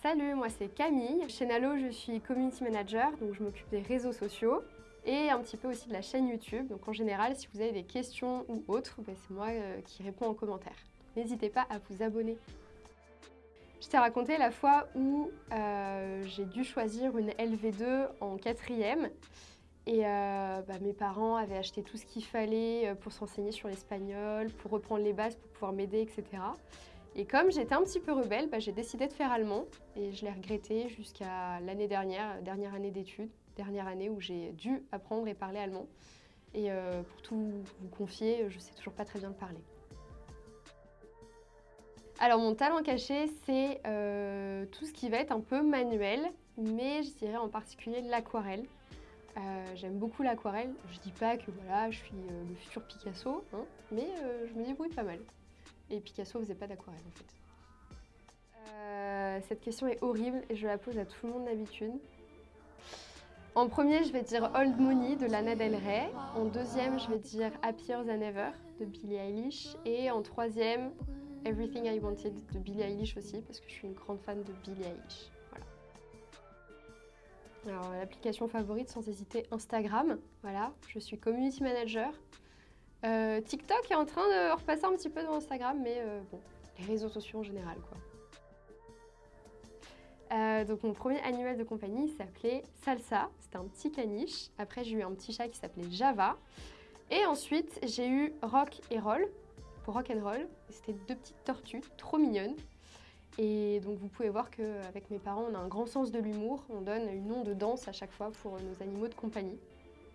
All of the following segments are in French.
Salut, moi c'est Camille. Chez Nalo, je suis Community Manager, donc je m'occupe des réseaux sociaux et un petit peu aussi de la chaîne YouTube. Donc en général, si vous avez des questions ou autres, ben, c'est moi euh, qui réponds en commentaire. N'hésitez pas à vous abonner. Je t'ai raconté la fois où euh, j'ai dû choisir une LV2 en quatrième et euh, bah, mes parents avaient acheté tout ce qu'il fallait pour s'enseigner sur l'espagnol, pour reprendre les bases, pour pouvoir m'aider, etc. Et comme j'étais un petit peu rebelle, bah, j'ai décidé de faire allemand et je l'ai regretté jusqu'à l'année dernière, dernière année d'études, dernière année où j'ai dû apprendre et parler allemand. Et euh, pour tout vous confier, je sais toujours pas très bien le parler. Alors mon talent caché, c'est euh, tout ce qui va être un peu manuel, mais je dirais en particulier l'aquarelle. Euh, j'aime beaucoup l'aquarelle. Je dis pas que voilà, je suis le futur Picasso, hein, mais je me débrouille pas mal. Et Picasso faisait pas d'aquarelle en fait. Euh, cette question est horrible et je la pose à tout le monde d'habitude. En premier, je vais dire Old Money de Lana Del Rey. En deuxième, je vais dire Happier Than Ever de Billie Eilish. Et en troisième, Everything I Wanted de Billie Eilish aussi, parce que je suis une grande fan de Billie Eilish. Voilà. Alors, l'application favorite, sans hésiter, Instagram. Voilà, je suis community manager. Euh, TikTok est en train de repasser un petit peu dans Instagram, mais euh, bon, les réseaux sociaux en général, quoi. Euh, donc mon premier animal de compagnie s'appelait Salsa, c'était un petit caniche. Après j'ai eu un petit chat qui s'appelait Java. Et ensuite j'ai eu Rock et Roll, pour Rock and Roll. C'était deux petites tortues trop mignonnes. Et donc vous pouvez voir qu'avec mes parents on a un grand sens de l'humour. On donne une nom de danse à chaque fois pour nos animaux de compagnie.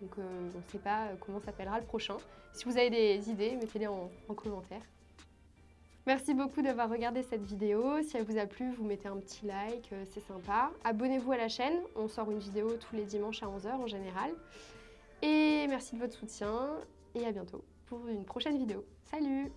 Donc euh, on ne sait pas euh, comment s'appellera le prochain. Si vous avez des idées, mettez-les en, commentaire. Merci beaucoup d'avoir regardé cette vidéo. Si elle vous a plu, vous mettez un petit like, euh, c'est sympa. Abonnez-vous à la chaîne, on sort une vidéo tous les dimanches à 11h en général. Et merci de votre soutien et à bientôt pour une prochaine vidéo. Salut